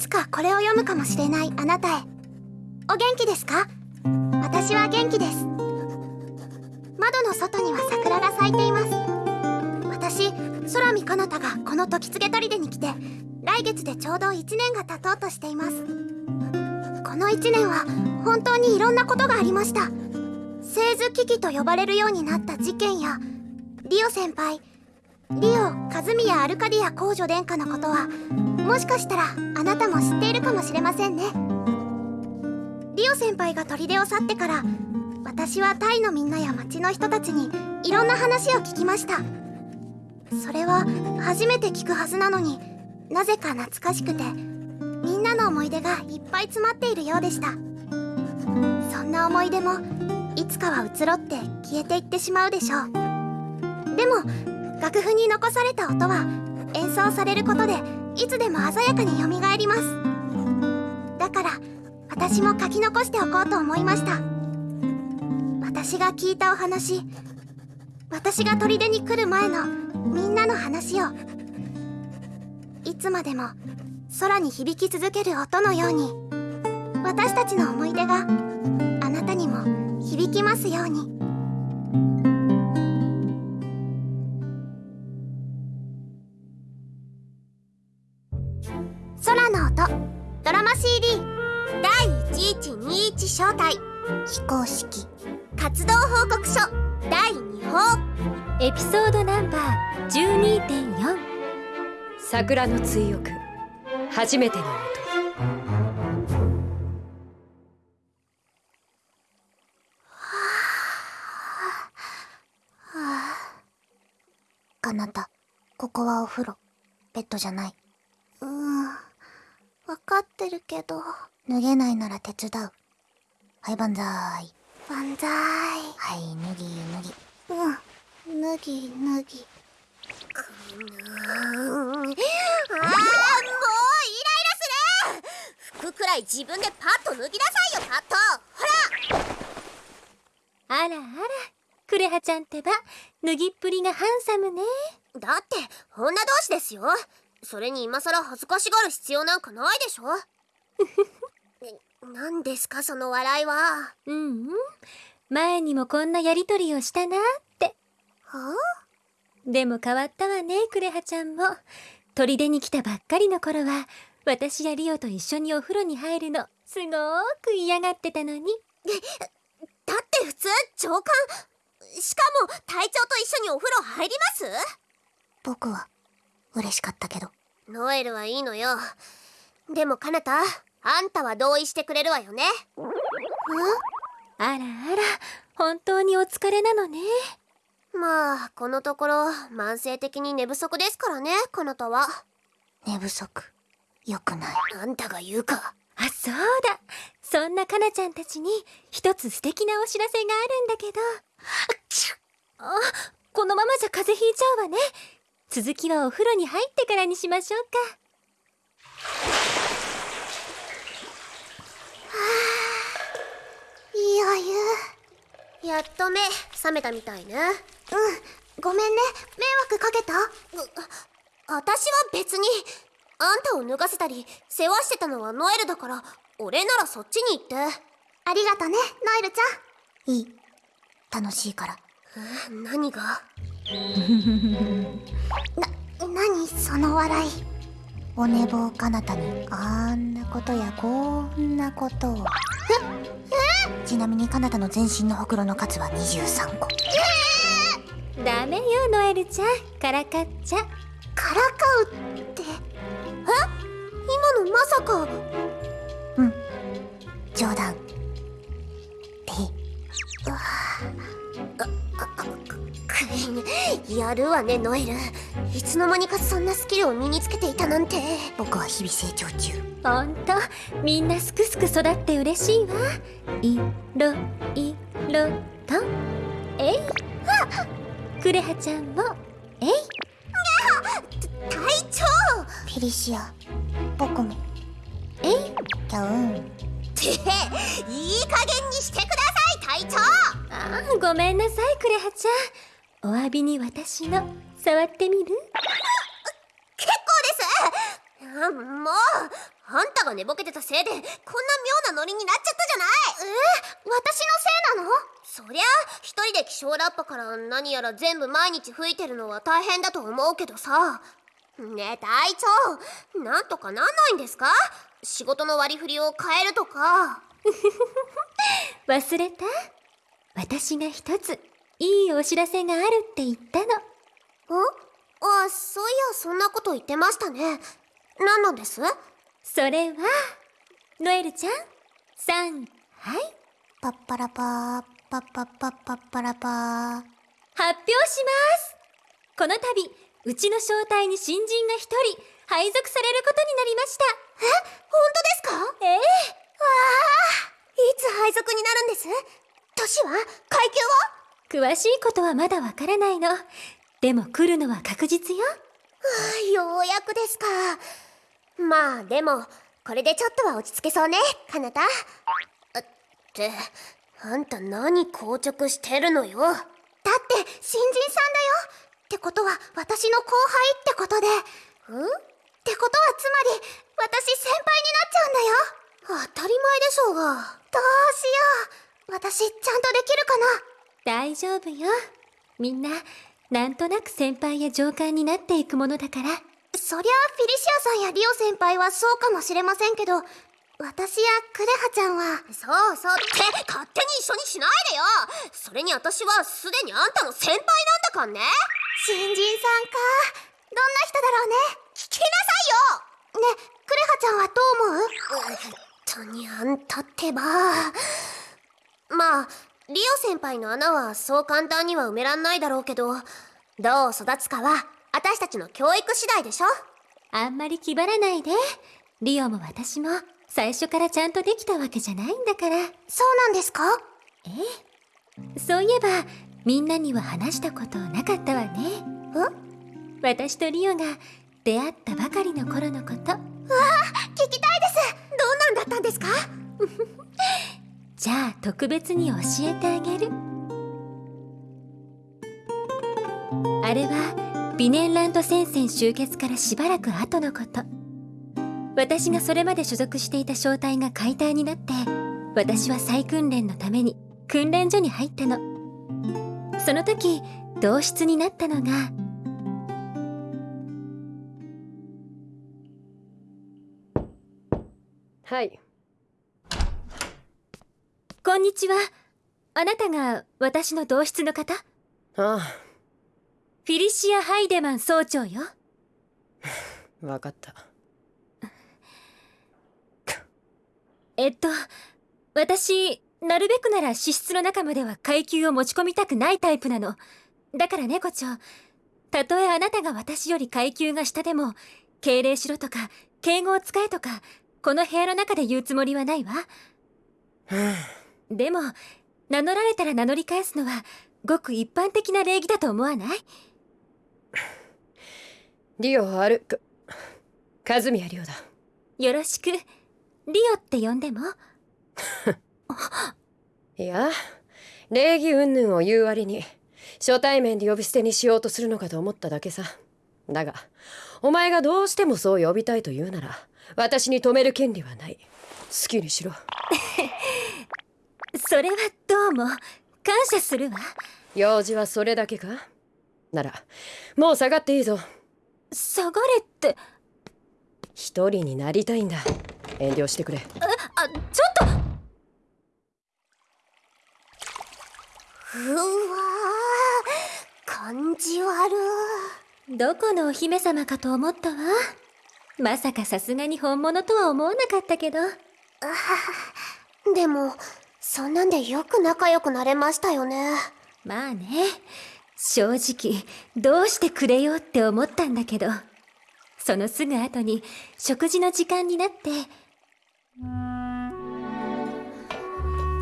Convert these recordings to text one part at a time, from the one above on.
つかこれを読むかもしれないあなたへ。お元気ですか？私は元気です。窓の外には桜が咲いています。私空見かなたがこの時告砦に来て来月でちょうど1年が経とうとしています。この1年は本当にいろんなことがありました。製図危機と呼ばれるようになった事件やリオ先輩リオカズミヤアルカディア公女殿下のことはもしかしたらあなたも知っているかもしれませんね。リオ先輩が砦を去ってから私はタイのみんなや町の人たちにいろんな話を聞きました。それは初めて聞くはずなのになぜか懐かしくてみんなの思い出がいっぱい詰まっているようでした。そんな思い出もいつかは移ろって消えていってしまうでしょう。でも楽譜に残された音は演奏されることでいつでも鮮やかによみがえります。だから私も書き残しておこうと思いました。私が聞いたお話私が砦に来る前のみんなの話をいつまでも空に響き続ける音のように私たちの思い出があなたにも響きますように。非公式。活動報告書。第2報エピソードナンバー12.4桜の追憶。初めての音。かなたここはお風呂。ベッドじゃない。うん。分かってるけど。脱げないなら手伝うはい万歳。万歳。はい脱ぎ脱ぎ。うん。脱ぎ脱ぎ。あーもうイライラする。服くらい自分でパッと脱ぎなさいよパッと。ほら。あらあら。クレハちゃんってば脱ぎっぷりがハンサムね。だって女同士ですよ。それに今更恥ずかしがる必要なんかないでしょ。え 何ですかその笑いは？うん。うん前にもこんなやりとりをしたなって。はでも変わったわねクレハちゃんも。砦に来たばっかりの頃は私やリオと一緒にお風呂に入るのすごーく嫌がってたのに。だって普通長官しかも隊長と一緒にお風呂入ります？僕は嬉しかったけど。ノエルはいいのよ。でもカナタあんたは同意してくれるわよね。あらあら本当にお疲れなのね。まあこのところ慢性的に寝不足ですからねカナタは。寝不足？よくない。あんたが言うか。あそうだ。そんなかなちゃんたちに一つ素敵なお知らせがあるんだけど。あこのままじゃ風邪ひいちゃうわね。続きはお風呂に入ってからにしましょうかいいお湯やっと目覚めたみたいね。うんごめんね。迷惑かけた？私は別に。あんたを脱がせたり世話してたのはノエルだから俺ならそっちに行って。ありがとねノエルちゃん。いい。楽しいから。え何が？な何その笑い。お寝坊かなたにあんなことやこんなことを。ええ？ちなみにかなたの全身のほくろの数は23個。ダメよノエルちゃん。からかっちゃ。からかうって？今のまさか。うん。冗談。でくやるわねノエルいつの間にかそんなスキルを身につけていたなんて。僕は日々成長中。ほんとみんなすくすく育って嬉しいわ。いろいろと。えいクレハちゃんも。えい隊長。フェリシア。僕も。えいキャウン。っていい加減にしてください隊長。あーごめんなさいクレハちゃん。お詫びに私の触ってみる？結構です。あもうあんたが寝ぼけてたせいでこんな妙なノリになっちゃったじゃない。私のせいなの？そりゃ一人で気象ラッパから何やら全部毎日吹いてるのは大変だと思うけどさ。ねえ隊長なんとかなんないんですか？仕事の割り振りを変えるとか。忘れた？私が一ついいお知らせがあるって言ったの。あそういやそんなこと言ってましたね。何なんです？それはノエルちゃん？さん。はい。パッパラパーパッパッパッパッパラパー。発表します。この度うちの招待に新人が一人配属されることになりました。え？本当ですか？ええ。わあいつ配属になるんです？年は？階級は？詳しいことはまだわからないのでも来るのは確実よ。あようやくですか。まあでもこれでちょっとは落ち着けそうねかなた。ってあんた何硬直してるのよ。だって新人さんだよ。ってことは私の後輩ってことで。ん？ってことはつまり私先輩になっちゃうんだよ。当たり前でしょうが。どうしよう。私ちゃんとできるかな。大丈夫よ。みんななんとなく先輩や上官になっていくものだから。そりゃあフィリシアさんやリオ先輩はそうかもしれませんけど私やクレハちゃんは。そうそう。って勝手に一緒にしないでよ。それに私はすでにあんたの先輩なんだかんね。新人さんか。どんな人だろうね。聞きなさいよ。ねクレハちゃんはどう思う？本当にあんたってば。まあリオ先輩の穴はそう簡単には埋めらんないだろうけどどう育つかは私たちの教育次第でしょ。あんまり気張らないで。リオも私も最初からちゃんとできたわけじゃないんだから。そうなんですか？ええ。そういえばみんなには話したことなかったわね。私とリオが出会ったばかりの頃のこと。聞きたいです。どんなんだったんですか？じゃあ特別に教えてあげる。あれはビネンランド戦線終結からしばらく後のこと。私がそれまで所属していた小隊が解体になって私は再訓練のために訓練所に入ったの。その時同室になったのがはい。こんにちは。あなたが私の同室の方？フあ。ィリシア・ハイデマン総長よ。あ わかった。えっと私なるべくなら資質の中までは階級を持ち込みたくないタイプなの。だから猫長たとえあなたが私より階級が下でも敬礼しろとか敬語を使えとかこの部屋の中で言うつもりはないわ でも名乗られたら名乗り返すのはごく一般的な礼儀だと思わない？リオ歩く。和宮リオだ。よろしく。リオって呼んでも？いや礼儀云々を言う割に初対面で呼び捨てにしようとするのかと思っただけさ。だがお前がどうしてもそう呼びたいと言うなら私に止める権利はない。好きにしろ それはどうも感謝するわ。用事はそれだけか？ならもう下がっていいぞ。下がれって。一人になりたいんだ。遠慮してくれ。あちょっと。うわー感じ悪どこのお姫様かと思ったわ。まさかさすがに本物とは思わなかったけど。でもそんなんでよく仲良くなれましたよね。まあね。正直どうしてくれようって思ったんだけど。そのすぐ後に食事の時間になって。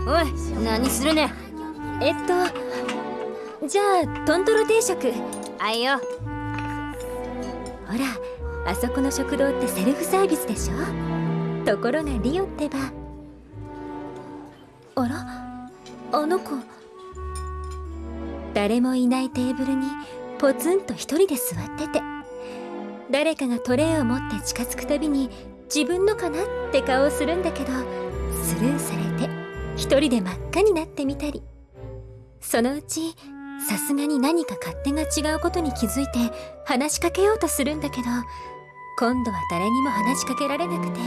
おい何するね？えっとじゃあトントロ定食。あいよ。ほらあそこの食堂ってセルフサービスでしょ？ところがリオってばあら？あの子。誰もいないテーブルにポツンと一人で座ってて。誰かがトレイを持って近づくたびに自分のかなって顔をするんだけどスルーされて一人で真っ赤になってみたり。そのうちさすがに何か勝手が違うことに気づいて話しかけようとするんだけど今度は誰にも話しかけられなくて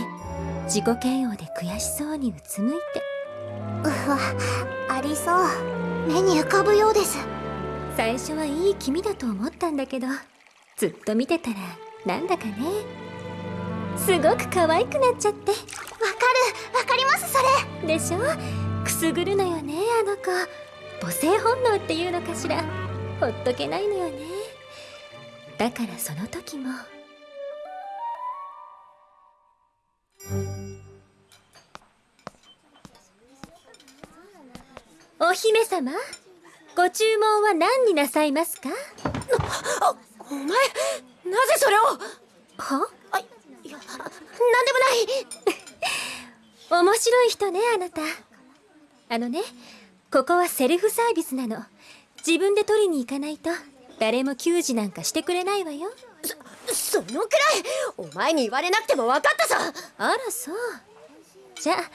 自己嫌悪で悔しそうにうつむいて。うわありそう。目に浮かぶようです。最初はいい気味だと思ったんだけど。ずっと見てたらなんだかね。すごく可愛くなっちゃって。わかる。わかりますそれ。でしょ？くすぐるのよねあの子。母性本能っていうのかしら。ほっとけないのよね。だからその時もお姫様ご注文は何になさいますか？お前なぜそれを？は？あいやなんでもない。面白い人ねあなた。あのねここはセルフサービスなの。自分で取りに行かないと誰も給仕なんかしてくれないわよ。そのくらい。お前に言われなくても分かったさあらそう。じゃあ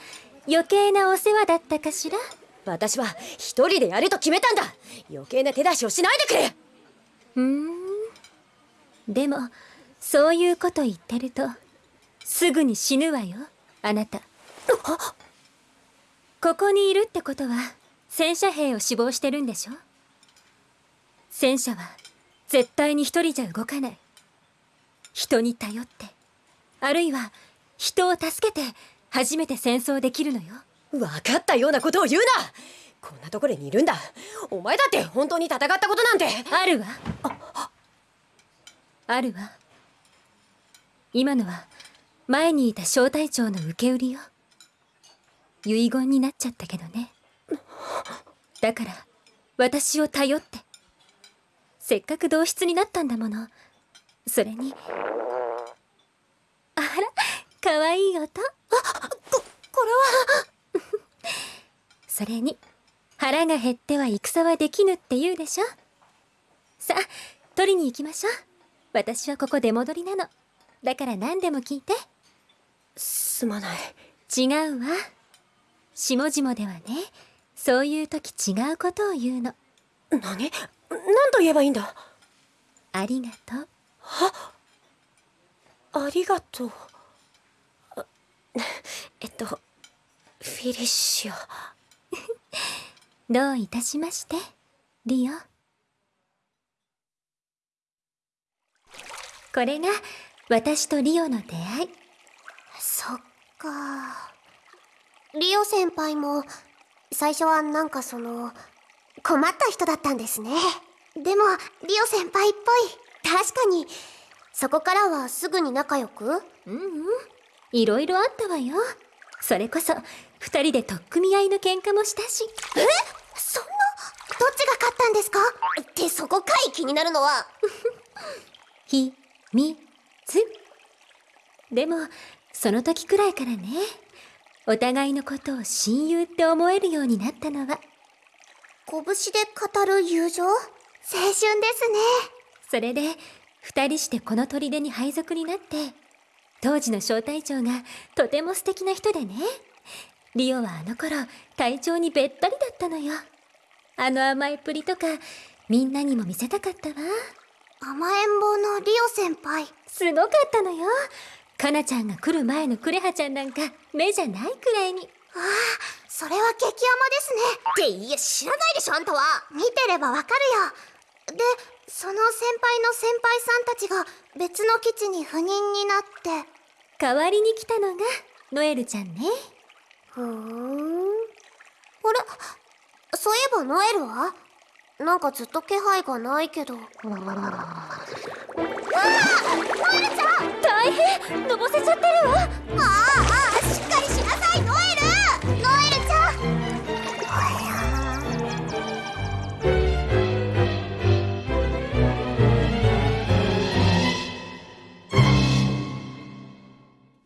余計なお世話だったかしら？私は一人でやると決めたんだ。余計な手出しをしないでくれ。うーん。でもそういうこと言ってるとすぐに死ぬわよあなた。ここにいるってことは戦車兵を死亡してるんでしょ？戦車は絶対に一人じゃ動かない。人に頼ってあるいは人を助けて初めて戦争できるのよ。分かったようなことを言うな。こんなところにいるんだ。お前だって本当に戦ったことなんて。あるわ。あるわ。今のは前にいた小隊長の受け売りよ。遺言になっちゃったけどね。だから私を頼って。せっかく同室になったんだもの。それにあらかわいい音これはそれに腹が減っては戦はできぬって言うでしょ？さあ取りに行きましょう。私はここ出戻りなの。だから何でも聞いて。すまない。違うわ。下々ではねそういう時違うことを言うの。何？何と言えばいいんだ？ありがとう。ありがとう。あえっとフィリッシオ どういたしましてリオ。これが私とリオの出会い。そっか。リオ先輩も最初はなんかその困った人だったんですね。でもリオ先輩っぽい。確かに。そこからはすぐに仲良く。うんうん。いろいろあったわよ。それこそ二人で取っ組み合いの喧嘩もしたし。そんな？どっちが勝ったんですか？ってそこかい気になるのは。ひみつでもその時くらいからね。お互いのことを親友って思えるようになったのは。拳で語る友情？青春ですね。それで二人してこの砦に配属になって当時の小隊長がとても素敵な人でねリオはあの頃隊長にべったりだったのよ。あの甘えっぷりとかみんなにも見せたかったわ。甘えん坊のリオ先輩。すごかったのよ。かなちゃんが来る前のクレハちゃんなんか目じゃないくらいに。ああそれは激甘ですね。っていや知らないでしょあんたは。見てればわかるよ。でその先輩の先輩さんたちが別の基地に赴任になって。代わりに来たのがノエルちゃんねふーん。あれ？そういえばノエルは？なんかずっと気配がないけど。ああノエルちゃん！大変！のぼせちゃってるわ！ああ